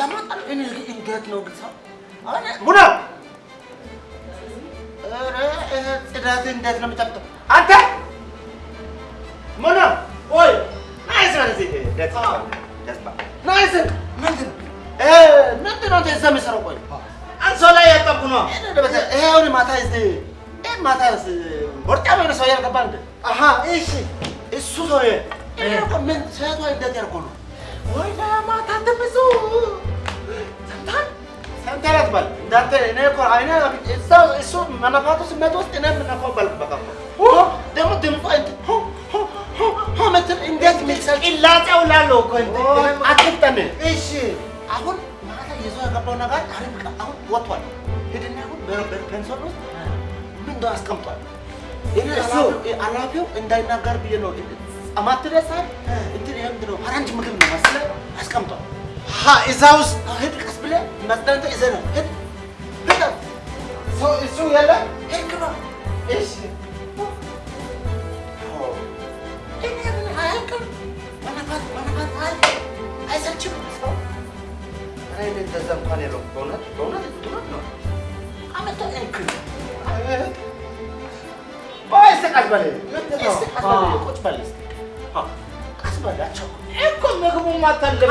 ያማጣል። እኔ እንዴት ነው ሰው አሁን ሙና ይሄ ጽዳት እንዴት ነው የሚጠብቀው? አንተ! ሙና ወይ ናይስ ነው እዚህ! ደስ ደስ ናይስ! ምንድን እ ምንድን ነው እዛ የምትሰራው? ቆይ! አንሶላ እያጠብኩ ነው። ይሄ አሁን ማታ እዚህ ይሄ ማታ ቦርጫም የሆነ ሰው ያልገባ እንደ አሀ እሺ! እሱ ሰውዬ! ምን ሴቷ እንዴት ያልኩ ነው? ወይ ማታ ትብዙ እንዳንተ እኔ እኮ አይኔ እዛ እሱ መነፋቱ ስሜት ውስጥ እኔ የምነፋው በል በቃ እኮ። ደግሞ ሆ ምትል እንዴት ሚልሰል ቅላጼው ላለው እኮ አትፍጠን። እሺ። አሁን ማታ ይዞ የገባው ነገር አሪፍ አሁን ወጥቷል። ሂድና አሁን በፔንሶል ውስጥ ምን እንደው አስቀምጧል። እሱ አላፊው እንዳይናገር ብዬ ነው። አማትረሳል እንትን ይሄ ምንድን ነው ፈረንጅ ምግብ ነው መሰለህ? አስቀምጧል። እዛ ውስጥ ሂድ ቀስ ብለህ መጽዳንተ ይዘህ ነው። ሂድ ሰው የለ ሂድ ግባ። እሺ አይሰልችም ሰው ነው ነው? እኮ ምግቡ ማታልባ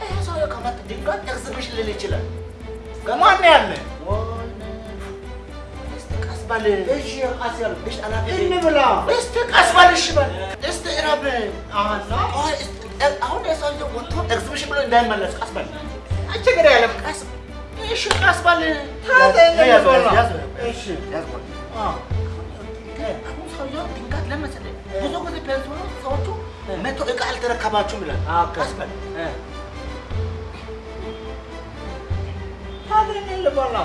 ይሄ ከመጣ ድንገት ኤግዚቢሽን ሊል ይችላል። ማን ያለ በል። እሺ ቀስ ያልኩ እሺ፣ አላፊ እንብላ እስኪ ቀስ በል። እሺ በል። ቆይ፣ እስኪ አሁን የሰውዬ ወጥቶ ኤግዚቢሽን ብሎ እንዳይመለስ ቀስ በል። ችግር የለም ቀስ እሺ፣ ቀስ በል። እሺ ያዝ አሁን ሰውዬው ድንገት ለመሰለኝ ብዙ ጊዜ ፔንሲሉ ሰዎቹ መቶ እቃ አልተረከባችሁም ይላል። ቀስ በል። ታዲያ እንብላ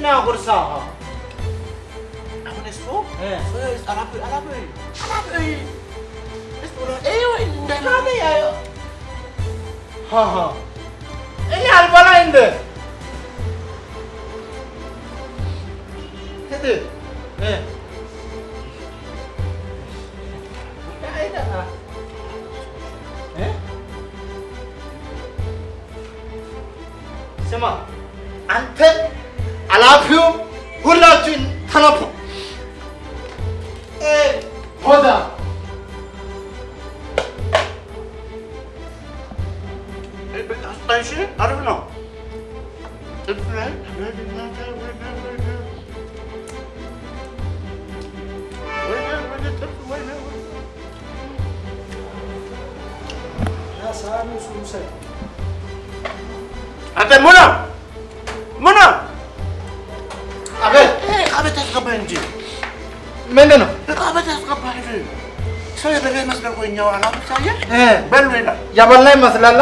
na ako sa ako. Ako na isko? Eh. So, arapoy, arapoy. Arapoy! Isko na, eh, hindi na na yayo. Ha ha. Eh, yahal pala hindi. Hindi. Eh. Kaya na ah. Eh? 잠깐만. 안텐? ታዲያ ሃሃ እኔ አልበላ እንደ ሂድ እ እ ስማ አንተ አላፊው ሁላችሁ ተነፉ። እ ሆዳ እሺ አሪፍ ነው። አንተ ሙና ሙና ቤት አስገባህ እንጂ ምንድን ነው? ዕቃ ቤት አስገባህ። ሰው የበላ ይመስላል እኛው ሳየህ እ በሉ ይላል። ያበላ ይመስላል።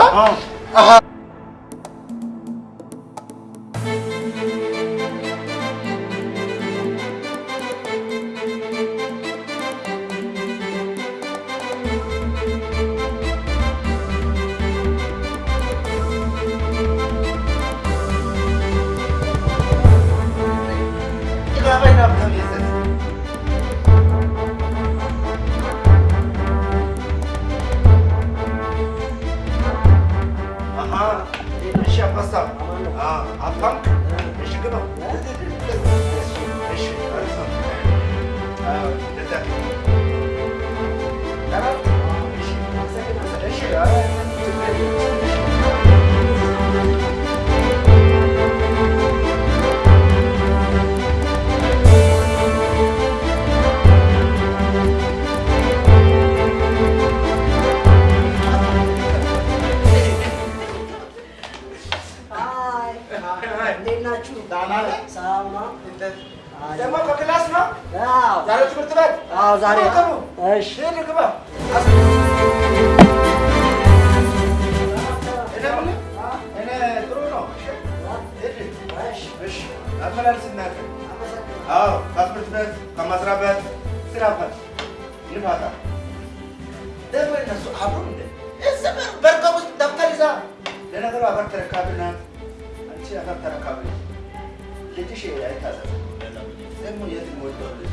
አዎ፣ ዛሬ እሺ አመላልስ እናትህ። አዎ ከትምህርት ቤት ከመስሪያ ቤት ስራ ፈት ይፋታ ደግሞ እነሱ አብሮ እንደ እዚህ በር- በርጋ ውስጥ ደብተር ይዛ። ለነገሩ አፈር ተረካቢ ናት። አንቺ አፈር ተረካቢ ነሽ። ልጅሽ አይታዘዝም። ደግሞ የት ወደው ልጅ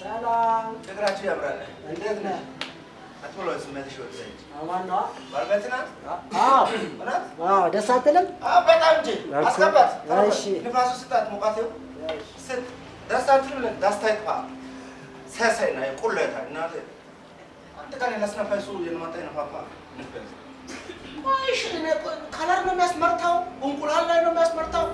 ሰላም፣ ያምራል። እንዴት ነህ? ደስ አትልም? አዎ፣ በጣም እንጂ አስገባት። እሺ። ንፋሱ ስጣት፣ ስጥ። ደስ አትልም? ደስታ ይጥፋ። ሰሰይ ነው ቁለታ እናቴ አንድ ቀን እሺ ከለር የሚያስመርተው? እንቁላል ላይ ነው የሚያስመርተው?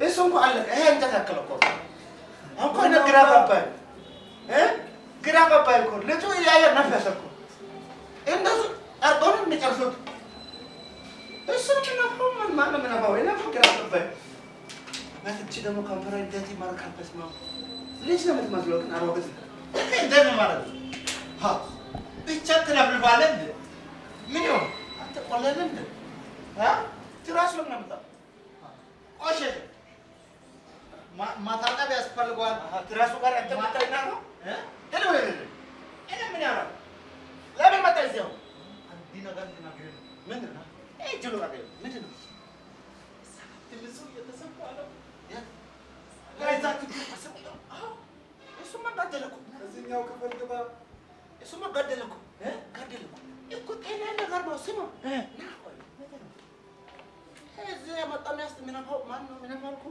እሱ እንኳ አለቀ። ይሄ እንጨት ያክል እኮ እኮ ግራ ገባኝ ግራ ገባኝ እኮ ልጁ እያየ ነፈሰ እኮ እንደሱ አድርጎ ነው የሚጨርሱት። እሱ ነው የሚነፋው። ማን? እኔ እኮ ግራ ገባኝ። እቺ ደግሞ ከንፈሯ እንዴት ይማርካል! በስመ ልጅ ነው የምትመስለው፣ ግን እንዴት ነው ማለት ነው? ብቻ ትለፍልፋለህ እንደ ምን ይሆን አንተ ቆለለ እንደ አ ትራስ ነው ቆሸሸ ማ- ማታጠብ ያስፈልገዋል። ትራሱ ጋር አንተ መጣይና ነው እ? ሄሎ ሄሎ እኔ ምን ያለው ለምን መጣ እዚያው? አንዲ ነገር ልናገር ነው። ምንድን ነው? ይሄ ጅሎ ነገር ምንድን ነው? ትልሱ እየተሰፋ ነው። ተሰፋ አዎ። እሱማ ገደለ እኮ። እዚህኛው ክፍል ግባ። እሱማ ገደለ እኮ። እ? ገደለ እኮ። እኮ ጤና ነገር ነው። ስማ እዚህ የመጣ ሚያስት የሚነፋው ማን ነው የሚነፋው እኮ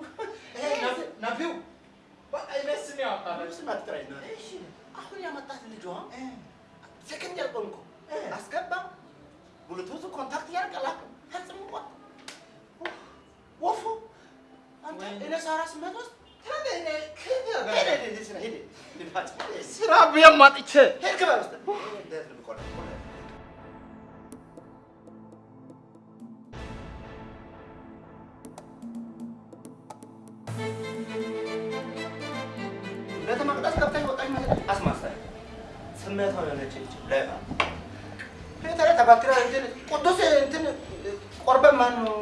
ይሄ ነፊ- ነፊው በቃ ያውቃል። ስም አትጥራኝ ና እሺ አሁን ያመጣት ልጇ ሰከንድ ያልቆን እኮ አስገባ። ብሉቱዝ ኮንታክት ያደርጋል ፈጽሞ ቆ ወፉ! አንተ እኔ ሳራ ስመት ውስጥ ስራ ብዬ ማጥቼ ሄድ ግባ ውስጥ ቤተ መቅደስ ገብተሽ ወጣሽ ማለት አስማሳይ የሆነች ልጅ ሌባ ፊት ላይ ተባትራ እንትን ቅዱስ እንትን ቆርበን ማን ነው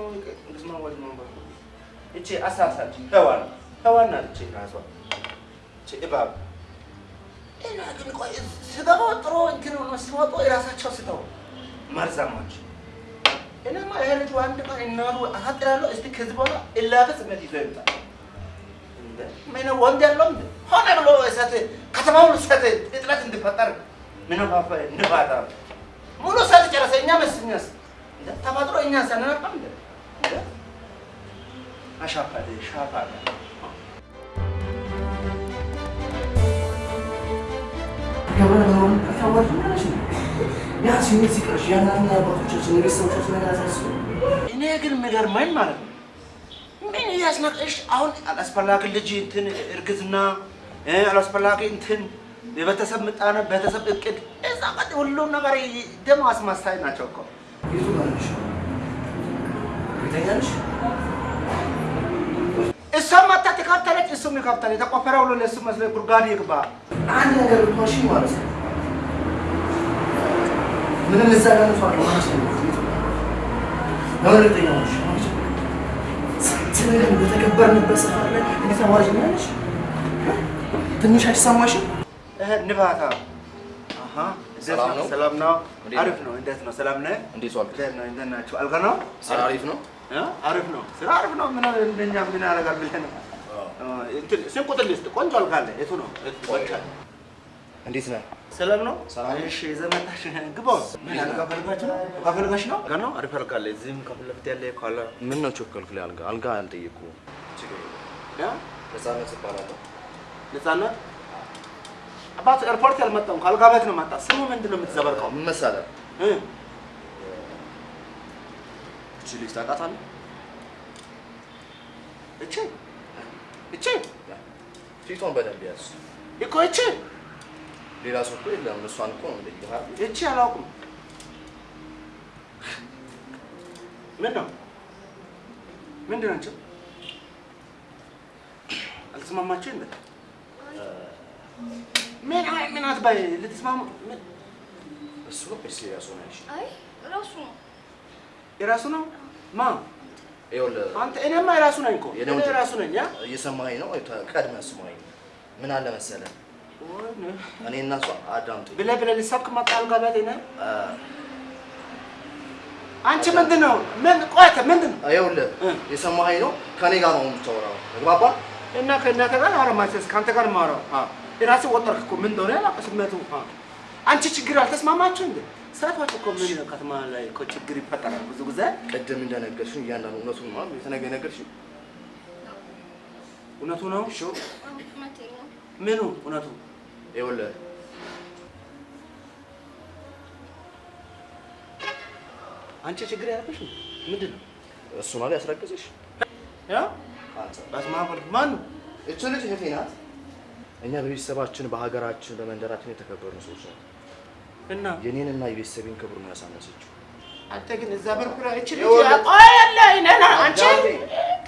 ወልድ ማን ነው? እቺ አሳሳች ሔዋን ናት እቺ ራሷ። እቺ እባብ። እና ግን ቆይ ስገባው ጥሩ እንትን ሆኖ ሲወጡ የራሳቸው ስተው መርዛሞች እኔማ ይሄ ልጅ አንድ ቀን እናቱ አሳጥራለሁ። እስቲ ከዚህ በኋላ እላፈ ስሜት ይዞ ይምጣ ምን ያለው እንደ ሆነ ብሎ እሳት ከተማውን እሳት እጥረት እንዲፈጠር ምን ባፈ ንባታ ሙሉ እሳት ጨረሰ። እኛ መስኛስ ተፈጥሮ እኛ ማለት ነው። አባቶቻችን የቤተሰቦቻችን ነገር አሳስቡ። እኔ ግን የሚገርመኝ ማለት ነው ምን እያስናቀሽ አሁን አላስፈላጊ ልጅ እንትን እርግዝና እ አላስፈላጊ እንትን የቤተሰብ ምጣኔ ቤተሰብ እቅድ እዛ ቀጥ ሁሉም ነገር ደሞ አስማሳይ ናቸው እኮ የቱ ጋር ነሽ? ትካብታለች፣ እሱም ይካብታል። የተቆፈረ ሁሉ ለእሱ መስሎ ጉድጓድ ይግባ። አንድ ነገር ብትዋሺ ማለት ነው ምንም እዛ ጋር ነው ማለት ነው። ለምን እርግጠኛ ነሽ? ነገር በተከበርንበት ሰፈር ላይ እንዴት አዋጅ ነሽ? ትንሽ አይሰማሽም? ንባታ ሰላም ነው? ሰላም ነው። አሪፍ ነው። እንዴት ነው? ሰላም ነህ? እንዴት ዋልክ? እንዴት ነው? እንዴት ናችሁ? አልጋ ነው? ስራ አሪፍ ነው? እ? አሪፍ ነው። ስራ አሪፍ ነው። ምን እንደኛ ምን ያደርጋል ብለህ ነው? እንትን ስንት ቁጥር ልስጥ? ቆንጆ አልጋ አለ። የቱ ነው? እንዴት ነህ? ሰላም ነው? እሺ፣ ዘመታሽ ግባ። ምን አልጋ ፈልጋችሁ ነው? አልጋ ፈልጋሽ ነው? አልጋ ነው? አሪፍ አልጋ አለ። እዚህም ከፊት ለፊት ያለ ካለ ምን ነው ቸኮልክ? ላይ አልጋ አልጋ ያ ነፃነት እባላለሁ። ነፃነት አባት ኤርፖርት ያልመጣው ከአልጋ ቤት ነው መጣ። ስሙ ምንድን ነው የምትዘበርቀው? ምን መሰለህ? እ? እቺ ልጅ ታውቃታለህ? እቺ እቺ ፊቷን በደንብ ያዝ። እኮ እቺ ሌላ ሰው እኮ የለም። እሷን እኮ ነው አይደል? እቺ አላውቅም። ምን ነው ምንድን ናቸው? አልተስማማችሁ እንደ ምን አይ ምን አትባይ ልትስማሙ እሱ ነው ወይስ ሰው ነው ያልሽኝ? አይ ራሱ ነው። የራሱ ነው ማ ይኸውልህ አንተ እኔማ የራሱ ነኝ እኮ እኔ የራሱ ነኝ ያ እየሰማኸኝ ነው? ቀድመህ ስማኸኝ። ምን አለ መሰለህ እኔ እና እሷ አዳምጠኝ። ብለህ ብለህ ልትሰብክ መጣ አልጋ ቤት እኔ እ፣ አንቺ ምንድን ነው ምን ቆይ ምንድን ነው ይኸውልህ የሰማኸኝ ነው? ከኔ ጋር ነው የምታወራው። ተግባባን? እና ከእናንተ ጋር አረማቸስ ከአንተ ጋር ማውራው የራስህ ወጠርክ እኮ ምን እንደሆነ አ። አንቺ ችግር አልተስማማችሁ እንዴ? ሴቶች እኮ ምን ከተማ ላይ እኮ ችግር ይፈጠራል ብዙ ጊዜ። ቅድም እንደነገርሽኝ እያንዳንዱ እውነቱን ማለት የተነገ ነገርሽኝ እውነቱ ነው። ነው። ምኑ እውነቱ? ይኸውልህ አንቺ ችግር ያለብሽ ምንድን ነው? እሱ ነው ያስረገዘሽ ያ አንተ በስመ አብ ወልድ ማን ነው? እቺ ልጅ እህቴ ናት። እኛ በቤተሰባችን በሀገራችን በመንደራችን የተከበርን ሰዎች ነን። እና የኔንና የቤተሰቤን ክብር ነው ያሳነሰችው። አንተ ግን እዛ በርኩራ እቺ ልጅ ቆይ አንቺ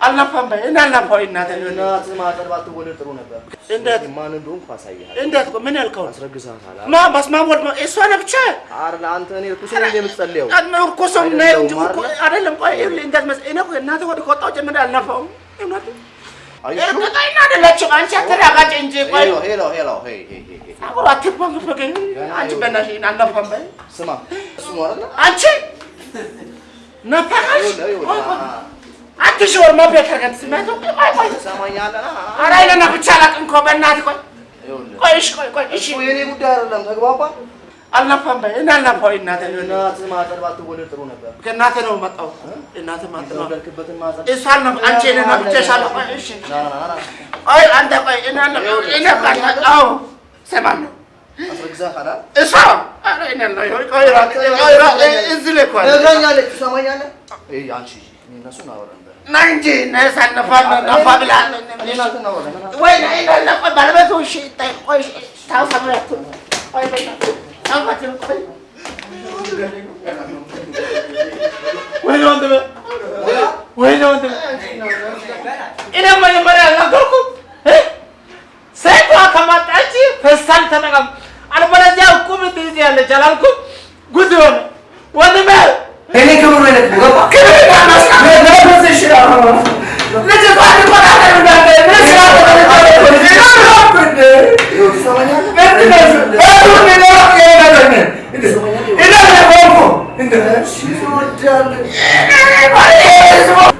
አልናፋም በይ እኔ አልናፋው እናቴ እናትህ ማጠር ባትወለድ ጥሩ ነበር። እንዴት? ማን እንደሆንኩ አሳይሃለሁ። እንዴት ምን ያልከው አስረግዝሃታል። ማ ወልድ እሷ ነህ ብቻ አረ ለአንተ እኔ እርኩስ ነኝ የምትጸልየው። እርኩስም ነህ እንጂ እኮ አይደለም። ቆይ እንዴት መሰለህ እኔ እናቴ ወደ ከወጣሁ ጀምሬ አልናፋውም። እውነት አየሽው? እርግጠኛ አይደለችም። አንቺ አትረጋጋጭ እንጂ ቆይ ሄሎ ሄሎ ሄሎ ሄይ ሄይ ሄይ ሄይ። አብሮ አትፈግፈገኝ። አንቺ በእናትሽ አልናፋም በይ ስማ እሱ ነው አይደል? አንቺ ነፋሽ ይኸውልህ አትሽወር መቤት ከገን ስሜቱ ቆይ ቆይ። ትሰማኛለህ? ኧረ አይለና ብቻ አላውቅም እኮ በእናትህ። ቆይ ቆይ እሺ ቆይ ቆይ እሺ። እሱ የኔ ጉዳይ አይደለም። ተግባባን? አልናፋም በይ። እኔ አልናፋው እናቴ እናትህ? ማጠር ባትወለድ ጥሩ ነበር። ከእናቴ ነው መጣው እናቴ ማለት ነው። ማጠር እሷ አልናፋ አንቺ እኔ ናፍቄሻለሁ ቆይ እሺ ቆይ አንተ ቆይ። እኔ ካለ አዎ ሰማለሁ አስረግዝሃታል አይደል? እሷ? ኧረ እኔ አልናፋ ቆይ ራ ቆይ ራ እዚህ ላይ እኮ አለ ነግረኛለች። ትሰማኛለህ? ይሄ አንቺ እኔ እና እሱ እናወራለን። ና እንጂ ነህ ሳልነፋ ነፋ ብላ እኔ እና አንተ እናወራለን። ወይ ነይ ነይ ቆይ ባለቤቱ እሺ ታይ ቆይ ታውሰብረት ቆይ በይ ታውሰብረት ቆይ ወይ الشرع Recep abi bana haberimden de ne silahla beni tanıdın? Ne yaptın de? Ben de nasıl? Ben bunu ne yaptın ya ben de? İnan ne korku? İnan. Şimdi o canlı. İnan ne?